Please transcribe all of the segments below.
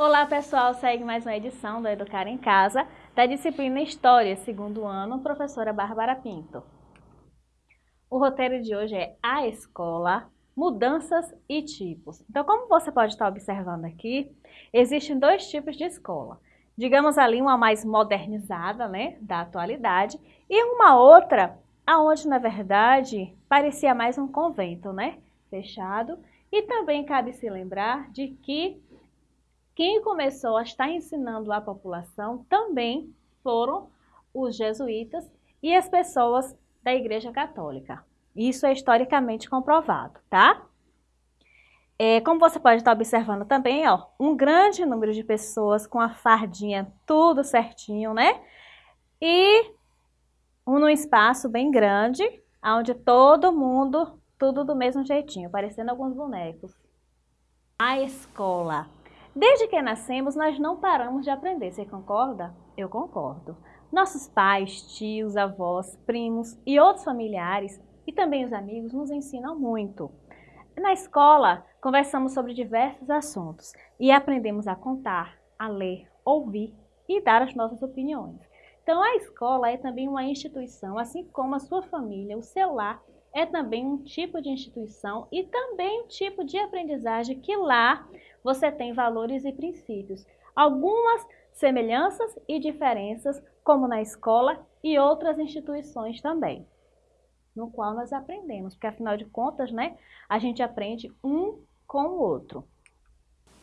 Olá pessoal, segue mais uma edição do Educar em Casa, da disciplina História, segundo ano, professora Bárbara Pinto. O roteiro de hoje é A Escola, Mudanças e Tipos. Então, como você pode estar observando aqui, existem dois tipos de escola. Digamos ali uma mais modernizada, né, da atualidade, e uma outra, aonde na verdade parecia mais um convento, né, fechado. E também cabe se lembrar de que quem começou a estar ensinando a população também foram os jesuítas e as pessoas da Igreja Católica. Isso é historicamente comprovado, tá? É, como você pode estar observando também, ó, um grande número de pessoas com a fardinha tudo certinho, né? E um num espaço bem grande, onde todo mundo, tudo do mesmo jeitinho, parecendo alguns bonecos. A escola. Desde que nascemos, nós não paramos de aprender, você concorda? Eu concordo. Nossos pais, tios, avós, primos e outros familiares, e também os amigos, nos ensinam muito. Na escola, conversamos sobre diversos assuntos e aprendemos a contar, a ler, ouvir e dar as nossas opiniões. Então, a escola é também uma instituição, assim como a sua família, o seu lar, é também um tipo de instituição e também um tipo de aprendizagem que lá você tem valores e princípios. Algumas semelhanças e diferenças, como na escola e outras instituições também, no qual nós aprendemos, porque afinal de contas, né, a gente aprende um com o outro.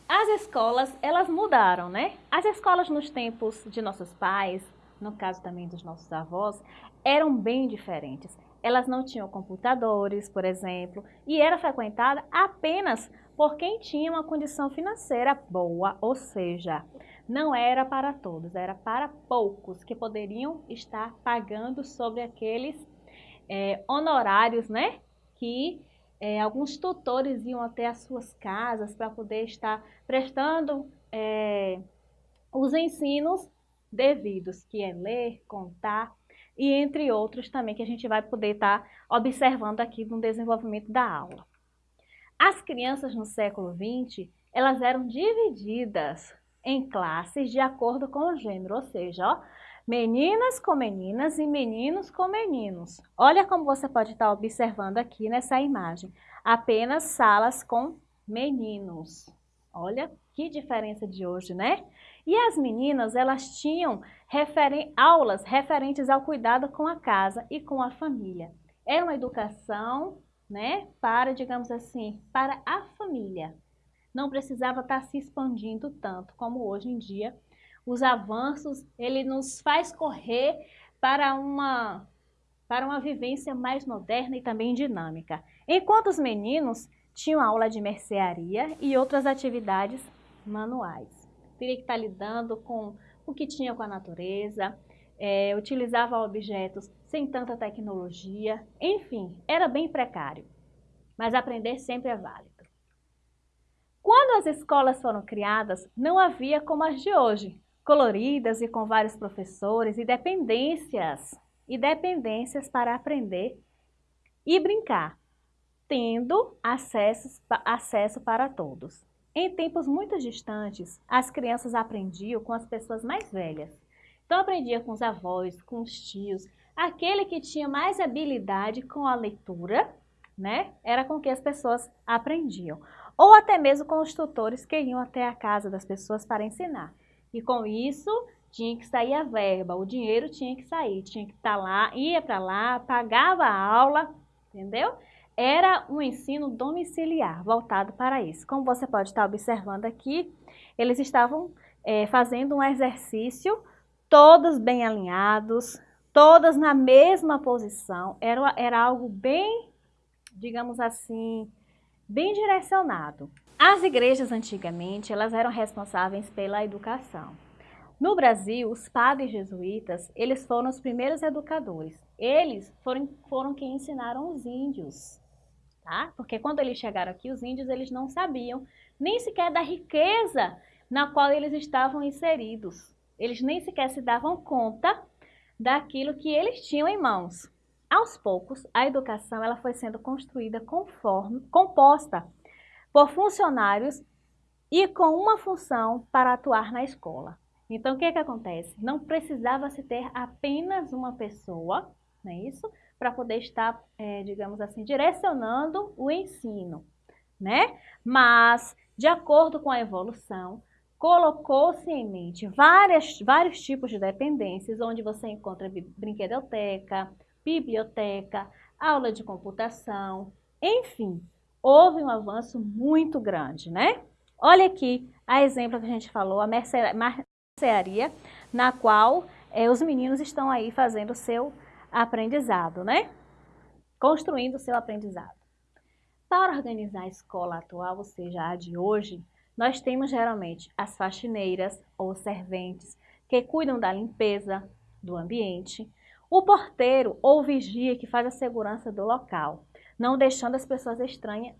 As escolas, elas mudaram, né? As escolas nos tempos de nossos pais, no caso também dos nossos avós, eram bem diferentes elas não tinham computadores, por exemplo, e era frequentada apenas por quem tinha uma condição financeira boa, ou seja, não era para todos, era para poucos que poderiam estar pagando sobre aqueles é, honorários, né, que é, alguns tutores iam até as suas casas para poder estar prestando é, os ensinos devidos, que é ler, contar, e entre outros também que a gente vai poder estar tá observando aqui no desenvolvimento da aula. As crianças no século XX, elas eram divididas em classes de acordo com o gênero, ou seja, ó, meninas com meninas e meninos com meninos. Olha como você pode estar tá observando aqui nessa imagem. Apenas salas com meninos. Olha que diferença de hoje, né? E as meninas, elas tinham referen aulas referentes ao cuidado com a casa e com a família. Era uma educação, né, para, digamos assim, para a família. Não precisava estar se expandindo tanto como hoje em dia. Os avanços, ele nos faz correr para uma para uma vivência mais moderna e também dinâmica. Enquanto os meninos tinham aula de mercearia e outras atividades manuais teria que estar lidando com o que tinha com a natureza, é, utilizava objetos sem tanta tecnologia, enfim, era bem precário. Mas aprender sempre é válido. Quando as escolas foram criadas, não havia como as de hoje, coloridas e com vários professores e dependências, e dependências para aprender e brincar, tendo acesso, acesso para todos. Em tempos muito distantes, as crianças aprendiam com as pessoas mais velhas. Então, aprendia com os avós, com os tios. Aquele que tinha mais habilidade com a leitura, né, era com que as pessoas aprendiam. Ou até mesmo com os tutores que iam até a casa das pessoas para ensinar. E com isso, tinha que sair a verba, o dinheiro tinha que sair, tinha que estar lá, ia para lá, pagava a aula, entendeu? Era um ensino domiciliar, voltado para isso. Como você pode estar observando aqui, eles estavam é, fazendo um exercício, todos bem alinhados, todas na mesma posição, era, era algo bem, digamos assim, bem direcionado. As igrejas antigamente, elas eram responsáveis pela educação. No Brasil, os padres jesuítas, eles foram os primeiros educadores. Eles foram, foram quem ensinaram os índios tá? Porque quando eles chegaram aqui, os índios eles não sabiam nem sequer da riqueza na qual eles estavam inseridos. Eles nem sequer se davam conta daquilo que eles tinham em mãos. Aos poucos, a educação ela foi sendo construída conforme, composta por funcionários e com uma função para atuar na escola. Então, o que, é que acontece? Não precisava se ter apenas uma pessoa, não é isso? Para poder estar, é, digamos assim, direcionando o ensino, né? Mas, de acordo com a evolução, colocou-se em mente várias, vários tipos de dependências, onde você encontra brinquedoteca, biblioteca, aula de computação, enfim, houve um avanço muito grande, né? Olha aqui a exemplo que a gente falou, a mercearia, na qual é, os meninos estão aí fazendo o seu aprendizado, né? Construindo o seu aprendizado. Para organizar a escola atual, ou seja, a de hoje, nós temos geralmente as faxineiras ou serventes que cuidam da limpeza do ambiente, o porteiro ou vigia que faz a segurança do local, não deixando as pessoas estranhas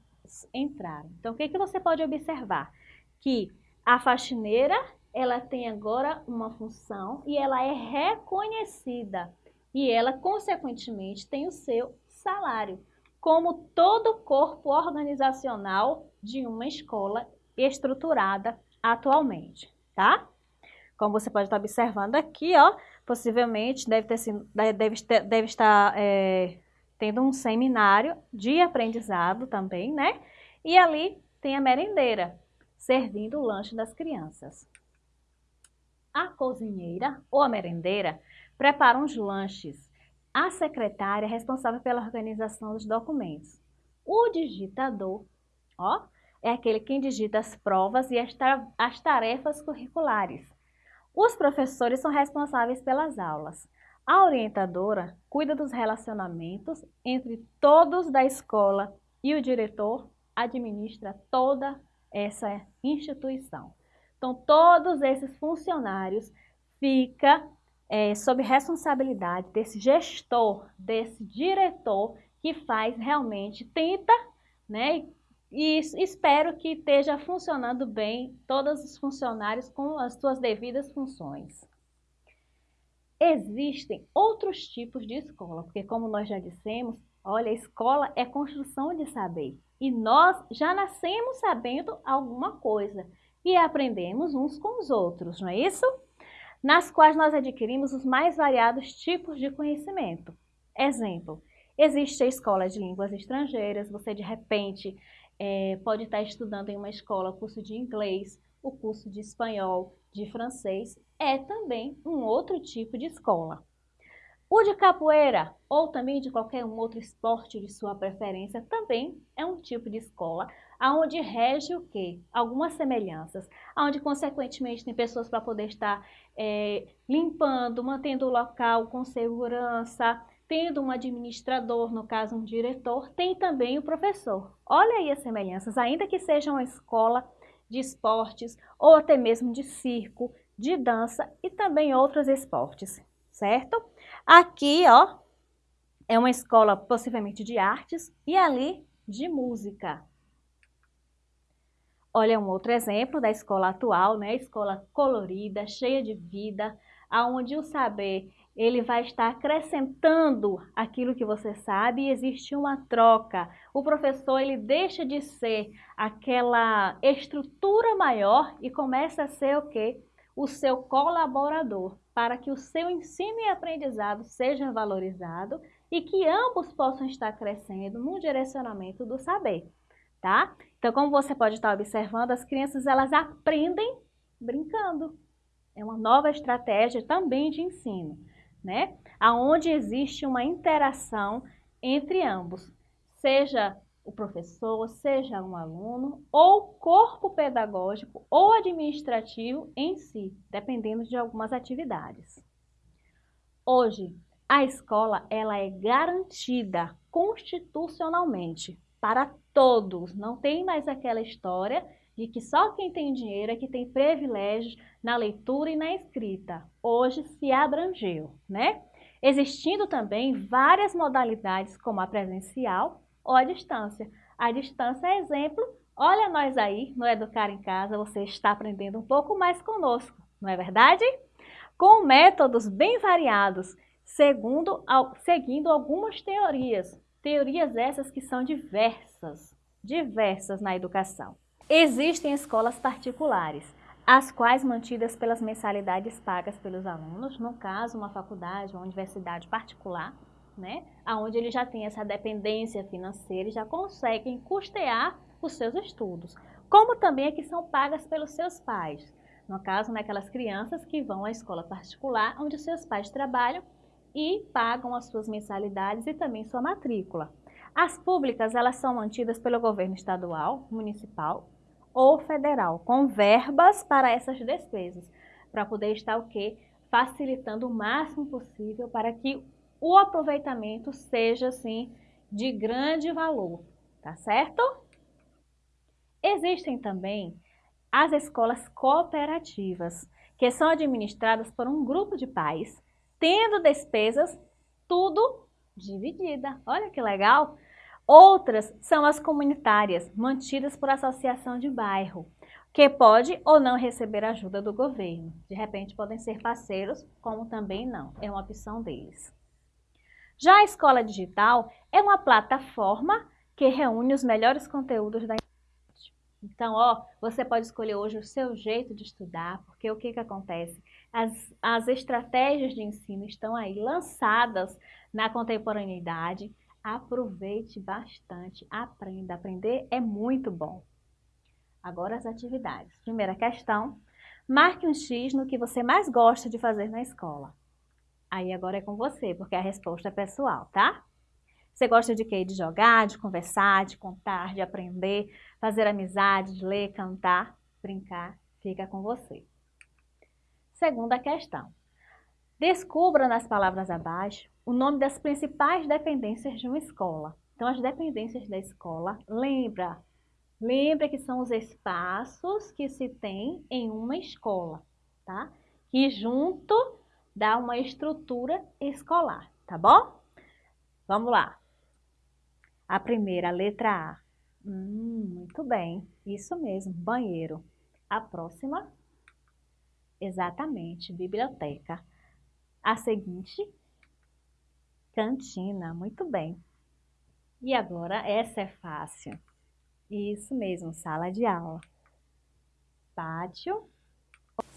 entrarem. Então, o que, que você pode observar? Que a faxineira, ela tem agora uma função e ela é reconhecida e ela, consequentemente, tem o seu salário, como todo corpo organizacional de uma escola estruturada atualmente, tá? Como você pode estar observando aqui, ó, possivelmente deve, ter sido, deve, deve estar é, tendo um seminário de aprendizado também, né? E ali tem a merendeira, servindo o lanche das crianças. A cozinheira ou a merendeira prepara os lanches. A secretária é responsável pela organização dos documentos. O digitador, ó, é aquele que digita as provas e as tarefas curriculares. Os professores são responsáveis pelas aulas. A orientadora cuida dos relacionamentos entre todos da escola e o diretor administra toda essa instituição. Então, todos esses funcionários ficam é, sob responsabilidade desse gestor, desse diretor que faz realmente, tenta né, e espero que esteja funcionando bem todos os funcionários com as suas devidas funções. Existem outros tipos de escola, porque como nós já dissemos, olha, escola é construção de saber. E nós já nascemos sabendo alguma coisa e aprendemos uns com os outros, não é isso? Nas quais nós adquirimos os mais variados tipos de conhecimento. Exemplo, existe a escola de línguas estrangeiras, você de repente é, pode estar estudando em uma escola o curso de inglês, o curso de espanhol, de francês, é também um outro tipo de escola. O de capoeira, ou também de qualquer um outro esporte de sua preferência, também é um tipo de escola, aonde rege o quê? Algumas semelhanças, aonde consequentemente tem pessoas para poder estar é, limpando, mantendo o local com segurança, tendo um administrador, no caso um diretor, tem também o professor. Olha aí as semelhanças, ainda que seja uma escola de esportes ou até mesmo de circo, de dança e também outros esportes, certo? Aqui, ó, é uma escola possivelmente de artes e ali de música. Olha um outro exemplo da escola atual, né? Escola colorida, cheia de vida, aonde o saber ele vai estar acrescentando aquilo que você sabe e existe uma troca. O professor ele deixa de ser aquela estrutura maior e começa a ser o quê? O seu colaborador, para que o seu ensino e aprendizado seja valorizado e que ambos possam estar crescendo no direcionamento do saber, tá? Então, como você pode estar observando, as crianças elas aprendem brincando. É uma nova estratégia também de ensino né? Aonde existe uma interação entre ambos, seja o professor, seja um aluno, ou corpo pedagógico ou administrativo em si, dependendo de algumas atividades. Hoje, a escola ela é garantida constitucionalmente para todos, não tem mais aquela história de que só quem tem dinheiro é que tem privilégios na leitura e na escrita. Hoje se abrangeu, né? Existindo também várias modalidades, como a presencial ou a distância. A distância é exemplo, olha nós aí no Educar em Casa, você está aprendendo um pouco mais conosco, não é verdade? Com métodos bem variados, segundo, seguindo algumas teorias. Teorias essas que são diversas, diversas na educação. Existem escolas particulares, as quais mantidas pelas mensalidades pagas pelos alunos, no caso uma faculdade, uma universidade particular, né, onde ele já tem essa dependência financeira e já conseguem custear os seus estudos, como também é que são pagas pelos seus pais. No caso, naquelas crianças que vão à escola particular, onde seus pais trabalham e pagam as suas mensalidades e também sua matrícula. As públicas, elas são mantidas pelo governo estadual, municipal ou federal, com verbas para essas despesas, para poder estar o quê? Facilitando o máximo possível para que o aproveitamento seja, assim, de grande valor, tá certo? Existem também as escolas cooperativas, que são administradas por um grupo de pais, tendo despesas tudo dividida. Olha que legal! Outras são as comunitárias, mantidas por associação de bairro, que pode ou não receber ajuda do governo. De repente podem ser parceiros, como também não, é uma opção deles. Já a escola digital é uma plataforma que reúne os melhores conteúdos da internet. Então, ó, você pode escolher hoje o seu jeito de estudar, porque o que, que acontece? As, as estratégias de ensino estão aí lançadas na contemporaneidade, Aproveite bastante, aprenda. Aprender é muito bom. Agora as atividades. Primeira questão, marque um X no que você mais gosta de fazer na escola. Aí agora é com você, porque a resposta é pessoal, tá? Você gosta de quê? De jogar, de conversar, de contar, de aprender, fazer amizades, ler, cantar, brincar? Fica com você. Segunda questão. Descubra nas palavras abaixo o nome das principais dependências de uma escola. Então, as dependências da escola, lembra, lembra que são os espaços que se tem em uma escola, tá? Que junto dá uma estrutura escolar, tá bom? Vamos lá. A primeira, letra A. Hum, muito bem, isso mesmo, banheiro. A próxima, exatamente, biblioteca. A seguinte, cantina, muito bem. E agora, essa é fácil. Isso mesmo, sala de aula. Pátio,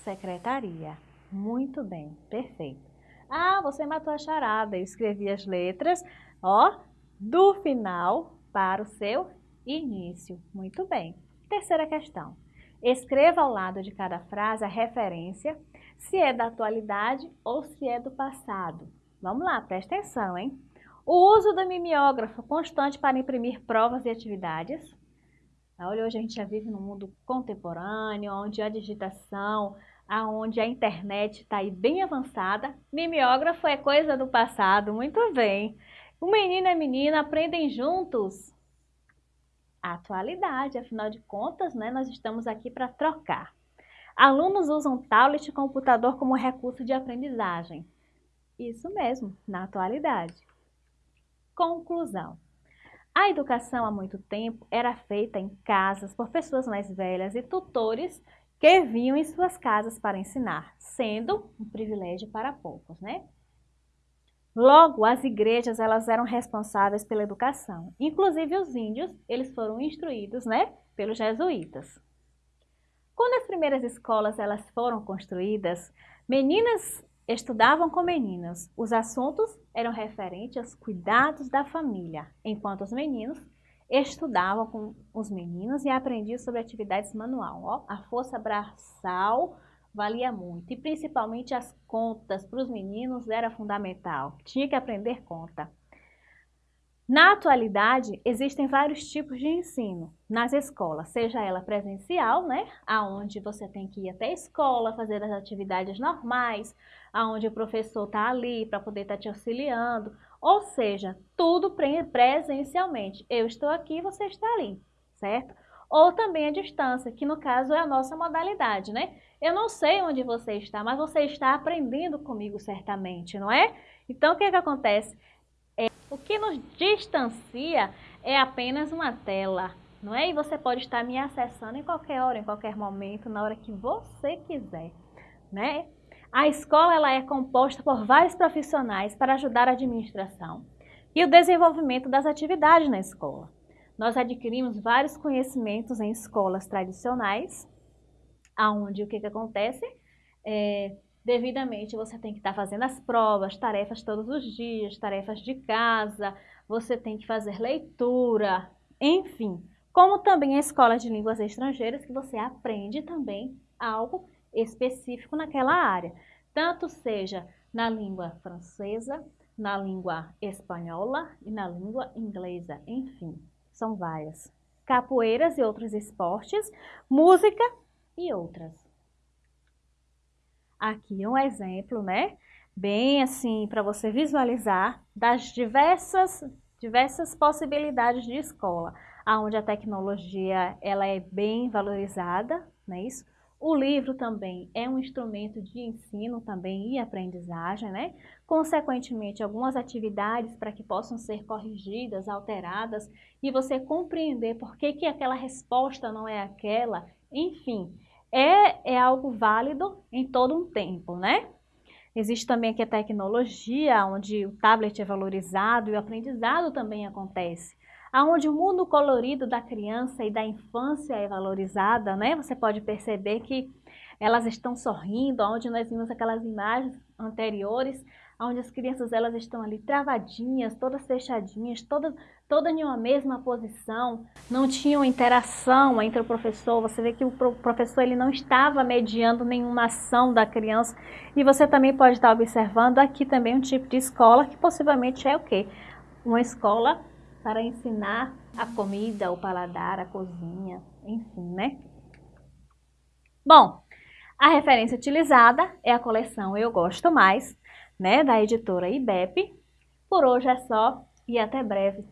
secretaria. Muito bem, perfeito. Ah, você matou a charada. Eu escrevi as letras, ó, do final para o seu início. Muito bem. Terceira questão. Escreva ao lado de cada frase a referência se é da atualidade ou se é do passado. Vamos lá, presta atenção, hein? O uso do mimeógrafo constante para imprimir provas e atividades. Olha, hoje a gente já vive num mundo contemporâneo, onde a digitação, onde a internet está aí bem avançada. Mimeógrafo é coisa do passado, muito bem. O menino e a menina aprendem juntos. Atualidade, afinal de contas, né, nós estamos aqui para trocar. Alunos usam tablet e computador como recurso de aprendizagem. Isso mesmo, na atualidade. Conclusão. A educação há muito tempo era feita em casas por pessoas mais velhas e tutores que vinham em suas casas para ensinar, sendo um privilégio para poucos, né? Logo, as igrejas elas eram responsáveis pela educação. Inclusive os índios, eles foram instruídos, né, pelos jesuítas. Quando as primeiras escolas elas foram construídas, meninas estudavam com meninas. Os assuntos eram referentes aos cuidados da família, enquanto os meninos estudavam com os meninos e aprendiam sobre atividades manual. Ó, a força braçal valia muito e principalmente as contas para os meninos era fundamental. Tinha que aprender conta. Na atualidade, existem vários tipos de ensino nas escolas, seja ela presencial, né, aonde você tem que ir até a escola, fazer as atividades normais, aonde o professor está ali para poder estar tá te auxiliando, ou seja, tudo presencialmente. Eu estou aqui, você está ali, certo? Ou também a distância, que no caso é a nossa modalidade, né? Eu não sei onde você está, mas você está aprendendo comigo certamente, não é? Então, o que, que acontece? O que nos distancia é apenas uma tela, não é? E você pode estar me acessando em qualquer hora, em qualquer momento, na hora que você quiser, né? A escola ela é composta por vários profissionais para ajudar a administração e o desenvolvimento das atividades na escola. nós adquirimos vários conhecimentos em escolas tradicionais, aonde o que, que acontece? É, devidamente você tem que estar tá fazendo as provas, tarefas todos os dias, tarefas de casa, você tem que fazer leitura, enfim. Como também a escola de línguas estrangeiras, que você aprende também algo específico naquela área. Tanto seja na língua francesa, na língua espanhola e na língua inglesa, enfim, são várias. Capoeiras e outros esportes, música e outras. Aqui um exemplo, né? Bem assim, para você visualizar das diversas, diversas possibilidades de escola, onde a tecnologia ela é bem valorizada, não é isso? O livro também é um instrumento de ensino também e aprendizagem, né? Consequentemente, algumas atividades para que possam ser corrigidas, alteradas e você compreender por que, que aquela resposta não é aquela, enfim, é, é algo válido em todo um tempo, né? Existe também aqui a tecnologia, onde o tablet é valorizado e o aprendizado também acontece. Onde o mundo colorido da criança e da infância é valorizada, né? Você pode perceber que elas estão sorrindo, onde nós vimos aquelas imagens anteriores, onde as crianças elas estão ali travadinhas, todas fechadinhas, todas, todas em uma mesma posição, não tinham interação entre o professor, você vê que o professor ele não estava mediando nenhuma ação da criança, e você também pode estar observando aqui também um tipo de escola que possivelmente é o quê? Uma escola para ensinar a comida, o paladar, a cozinha, enfim, né? Bom, a referência utilizada é a coleção Eu Gosto Mais, né, da editora IBEP. Por hoje é só e até breve.